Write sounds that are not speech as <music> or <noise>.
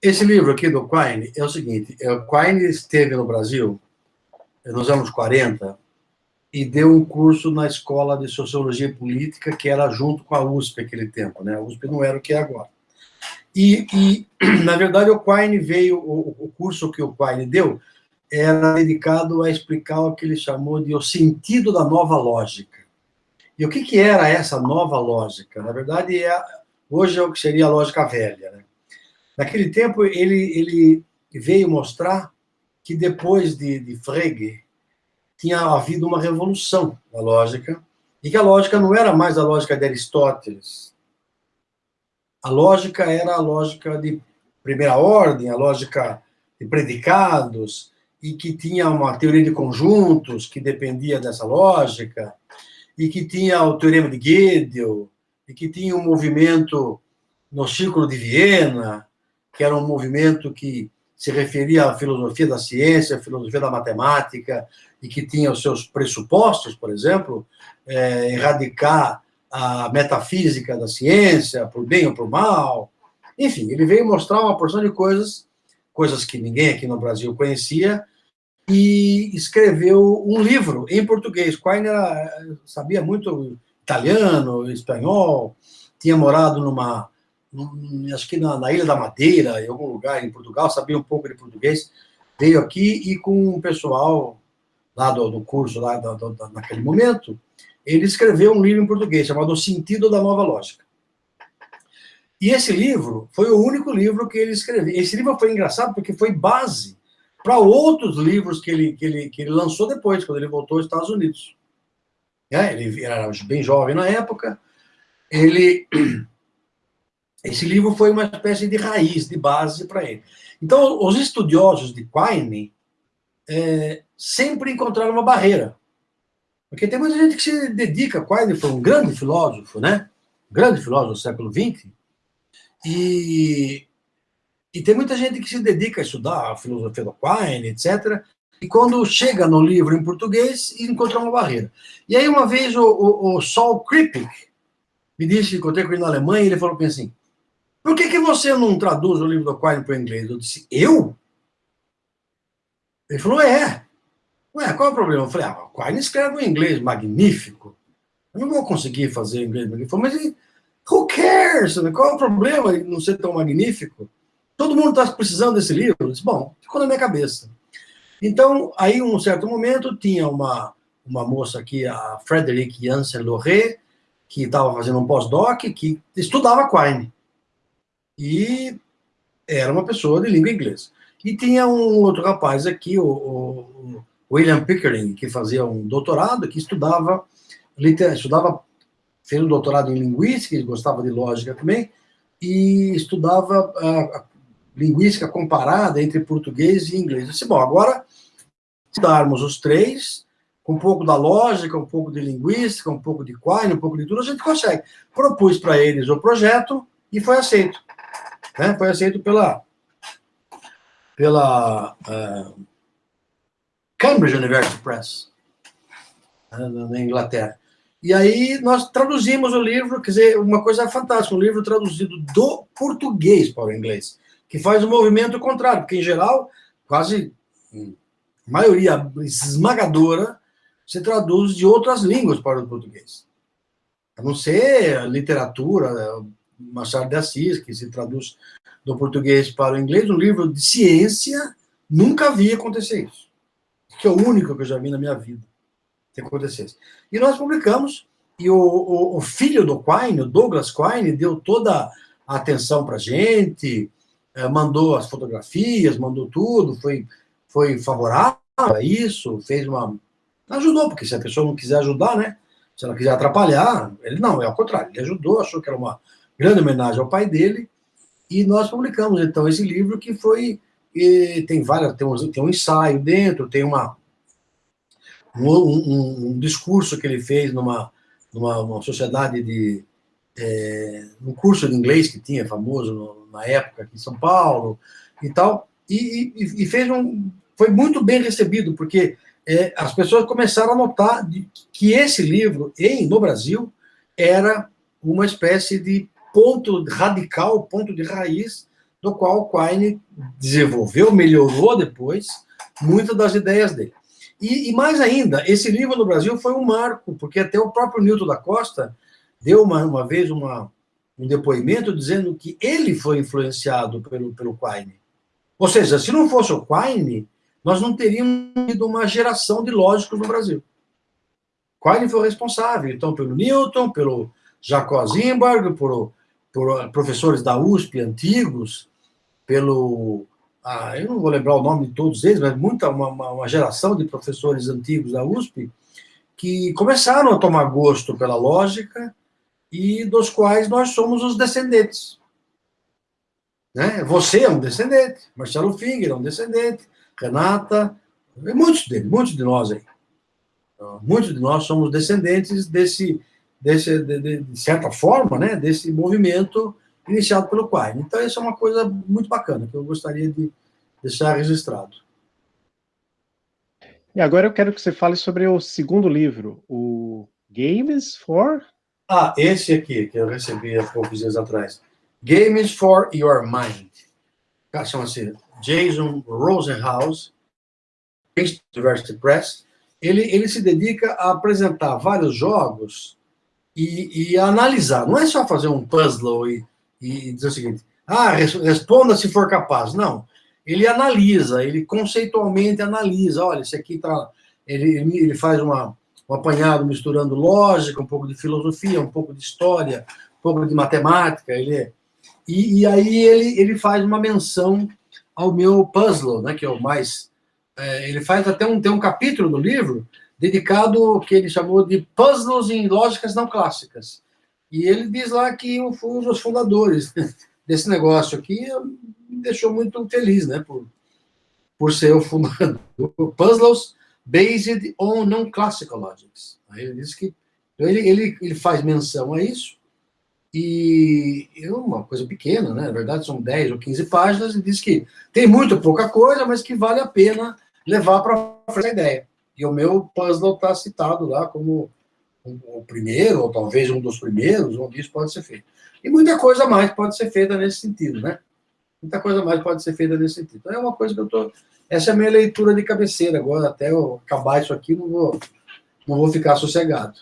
Esse livro aqui do Quine é o seguinte, é, o Quine esteve no Brasil nos anos 40 e deu um curso na Escola de Sociologia Política, que era junto com a USP naquele tempo, né? A USP não era o que é agora. E, e <clears throat> na verdade, o Quine veio, o, o curso que o Quine deu era dedicado a explicar o que ele chamou de o sentido da nova lógica. E o que, que era essa nova lógica? Na verdade, é, hoje é o que seria a lógica velha. Né? Naquele tempo, ele, ele veio mostrar que depois de, de Frege, tinha havido uma revolução na lógica, e que a lógica não era mais a lógica de Aristóteles. A lógica era a lógica de primeira ordem, a lógica de predicados, e que tinha uma teoria de conjuntos que dependia dessa lógica, e que tinha o teorema de Gödel, e que tinha um movimento no Círculo de Viena, que era um movimento que se referia à filosofia da ciência, à filosofia da matemática, e que tinha os seus pressupostos, por exemplo, é, erradicar a metafísica da ciência, por bem ou por mal. Enfim, ele veio mostrar uma porção de coisas, coisas que ninguém aqui no Brasil conhecia, e escreveu um livro em português. Quine sabia muito italiano, espanhol, tinha morado numa, acho que na, na, Ilha da Madeira, em algum lugar em Portugal, sabia um pouco de português, veio aqui e com o pessoal lá do, do curso, lá do, do, naquele momento, ele escreveu um livro em português chamado O Sentido da Nova Lógica. E esse livro foi o único livro que ele escreveu. Esse livro foi engraçado porque foi base para outros livros que ele, que, ele, que ele lançou depois, quando ele voltou aos Estados Unidos. É, ele era bem jovem na época. Ele esse livro foi uma espécie de raiz, de base para ele. Então, os estudiosos de Quine é, sempre encontraram uma barreira. Porque tem muita gente que se dedica, Quine foi um grande filósofo, né? Um grande filósofo do século XX, e, e tem muita gente que se dedica a estudar a filosofia do Quine, etc., e quando chega no livro em português, encontra uma barreira. E aí, uma vez, o, o, o Saul Kripik me disse, encontrei com ele na Alemanha, e ele falou assim, por que, que você não traduz o livro do Quine para o inglês? Eu disse, eu? Ele falou, é. Ué, qual é o problema? Eu falei, ah, o Quine escreve um inglês magnífico. Eu não vou conseguir fazer inglês magnífico. Ele mas who cares? Qual é o problema de não ser tão magnífico? Todo mundo está precisando desse livro. Eu disse, bom, ficou na minha cabeça. Então, aí, um certo momento, tinha uma, uma moça aqui, a Frederique Janssen Loré, que estava fazendo um pós-doc, que estudava Quine e era uma pessoa de língua inglesa. E tinha um outro rapaz aqui, o, o William Pickering, que fazia um doutorado, que estudava, estudava, fez um doutorado em linguística, gostava de lógica também, e estudava a, a linguística comparada entre português e inglês. Eu disse, bom, agora, se darmos os três, com um pouco da lógica, um pouco de linguística, um pouco de Quine, um pouco de tudo, a gente consegue. Propus para eles o projeto e foi aceito né? foi aceito pela, pela uh, Cambridge University Press, né, na Inglaterra. E aí nós traduzimos o livro, quer dizer, uma coisa fantástica, um livro traduzido do português para o inglês, que faz o movimento contrário, porque em geral, quase a maioria esmagadora, se traduz de outras línguas para o português. A não ser literatura, Machado de Assis, que se traduz do português para o inglês, um livro de ciência, nunca vi acontecer isso. Que é o único que eu já vi na minha vida que acontecesse. E nós publicamos, e o, o, o filho do Quine, o Douglas Quine, deu toda a atenção para a gente, eh, mandou as fotografias, mandou tudo, foi, foi favorável a isso, fez uma... Ajudou, porque se a pessoa não quiser ajudar, né? Se ela quiser atrapalhar, ele não, é ao contrário, ele ajudou, achou que era uma grande homenagem ao pai dele, e nós publicamos, então, esse livro que foi, tem várias, tem um, tem um ensaio dentro, tem uma, um, um, um discurso que ele fez numa, numa sociedade de, é, um curso de inglês que tinha, famoso no, na época aqui em São Paulo, e tal, e, e, e fez um, foi muito bem recebido, porque é, as pessoas começaram a notar de, que esse livro, em, no Brasil, era uma espécie de ponto radical, ponto de raiz do qual Quine desenvolveu, melhorou depois muitas das ideias dele. E, e, mais ainda, esse livro no Brasil foi um marco, porque até o próprio Newton da Costa deu uma, uma vez uma, um depoimento dizendo que ele foi influenciado pelo, pelo Quine. Ou seja, se não fosse o Quine, nós não teríamos tido uma geração de lógicos no Brasil. Quine foi responsável, então, pelo Newton, pelo Jacob Zimbarg, por, por professores da USP antigos, pelo ah, eu não vou lembrar o nome de todos eles, mas muita, uma, uma geração de professores antigos da USP que começaram a tomar gosto pela lógica e dos quais nós somos os descendentes. Né? Você é um descendente, Marcelo Finger é um descendente, Renata, muitos deles, muitos de nós aí. Muitos de nós somos descendentes desse, desse de, de, de certa forma, né, desse movimento iniciado pelo Quine. Então, isso é uma coisa muito bacana, que eu gostaria de deixar registrado. E agora eu quero que você fale sobre o segundo livro, o Games for... Ah, esse aqui, que eu recebi há poucos dias atrás. Games for Your Mind. Chama-se Jason Rosenhaus, University Press. Ele, ele se dedica a apresentar vários jogos e, e analisar. Não é só fazer um puzzle e e dizer o seguinte: ah, responda se for capaz. Não. Ele analisa, ele conceitualmente analisa. Olha, esse aqui está. Ele, ele faz uma, um apanhado misturando lógica, um pouco de filosofia, um pouco de história, um pouco de matemática. Ele é, e, e aí ele, ele faz uma menção ao meu puzzle, né, que é o mais. É, ele faz até um, tem um capítulo no livro dedicado que ele chamou de puzzles em lógicas não clássicas. E ele diz lá que um dos fundadores <laughs> desse negócio aqui, me deixou muito feliz, né, por, por ser o fundador. <laughs> Puzzles based on non-classical logics. Aí ele diz que então ele, ele, ele faz menção a isso, e é uma coisa pequena, né? Na verdade, são 10 ou 15 páginas, e diz que tem muito pouca coisa, mas que vale a pena levar para essa ideia. E o meu puzzle está citado lá como o primeiro, ou talvez um dos primeiros, onde isso pode ser feito. E muita coisa mais pode ser feita nesse sentido, né? Muita coisa mais pode ser feita nesse sentido. Então, é uma coisa que eu estou... Essa é a minha leitura de cabeceira. Agora, até eu acabar isso aqui, não vou, não vou ficar sossegado.